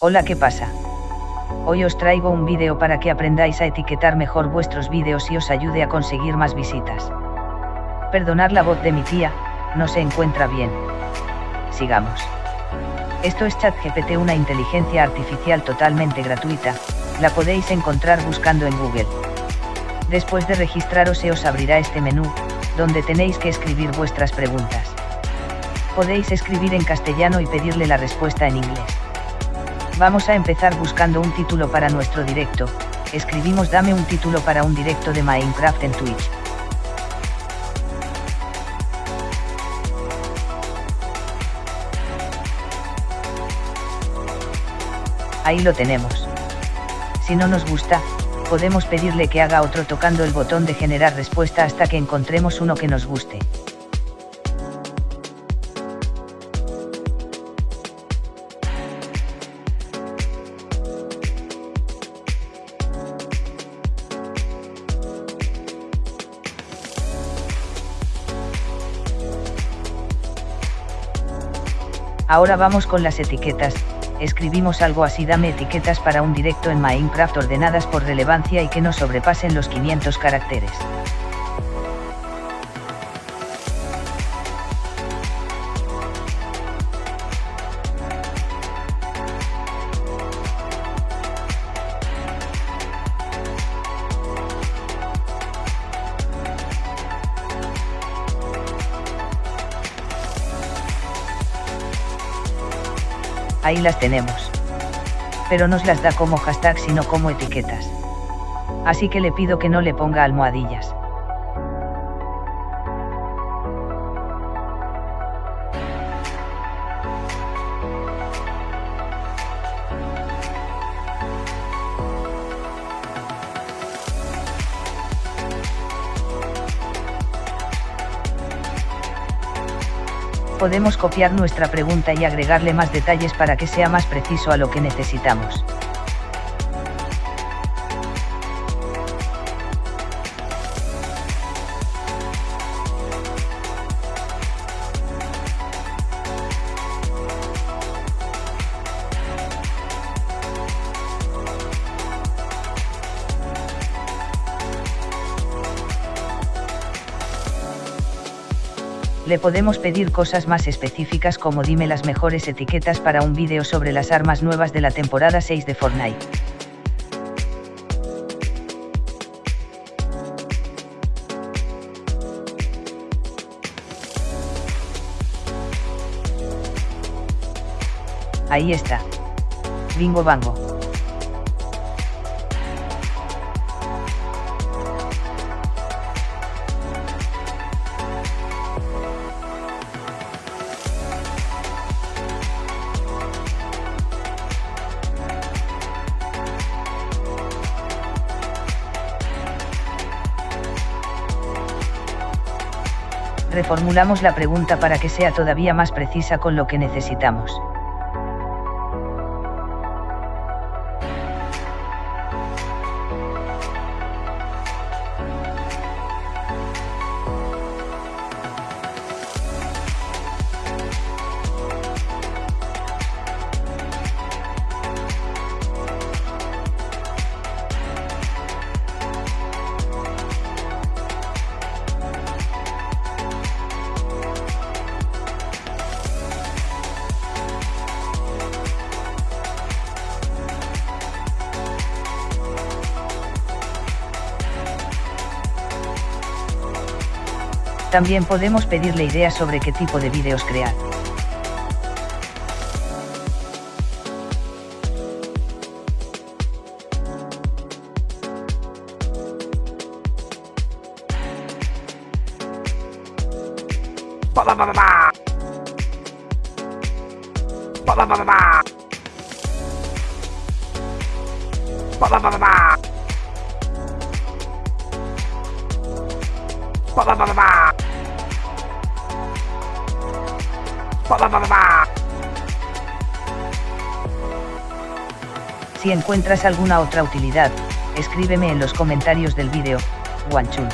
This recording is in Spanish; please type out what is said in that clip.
Hola, ¿qué pasa? Hoy os traigo un vídeo para que aprendáis a etiquetar mejor vuestros vídeos y os ayude a conseguir más visitas. Perdonar la voz de mi tía, no se encuentra bien. Sigamos. Esto es ChatGPT, una inteligencia artificial totalmente gratuita, la podéis encontrar buscando en Google. Después de registraros se os abrirá este menú, donde tenéis que escribir vuestras preguntas. Podéis escribir en castellano y pedirle la respuesta en inglés. Vamos a empezar buscando un título para nuestro directo, escribimos dame un título para un directo de Minecraft en Twitch. Ahí lo tenemos. Si no nos gusta, podemos pedirle que haga otro tocando el botón de generar respuesta hasta que encontremos uno que nos guste. Ahora vamos con las etiquetas, escribimos algo así dame etiquetas para un directo en Minecraft ordenadas por relevancia y que no sobrepasen los 500 caracteres. Ahí las tenemos. Pero nos las da como hashtag sino como etiquetas. Así que le pido que no le ponga almohadillas. Podemos copiar nuestra pregunta y agregarle más detalles para que sea más preciso a lo que necesitamos. Le podemos pedir cosas más específicas como dime las mejores etiquetas para un vídeo sobre las armas nuevas de la temporada 6 de Fortnite. Ahí está. Bingo bango. Reformulamos la pregunta para que sea todavía más precisa con lo que necesitamos. También podemos pedirle ideas sobre qué tipo de vídeos crear. Si encuentras alguna otra utilidad, escríbeme en los comentarios del vídeo, Wanchun.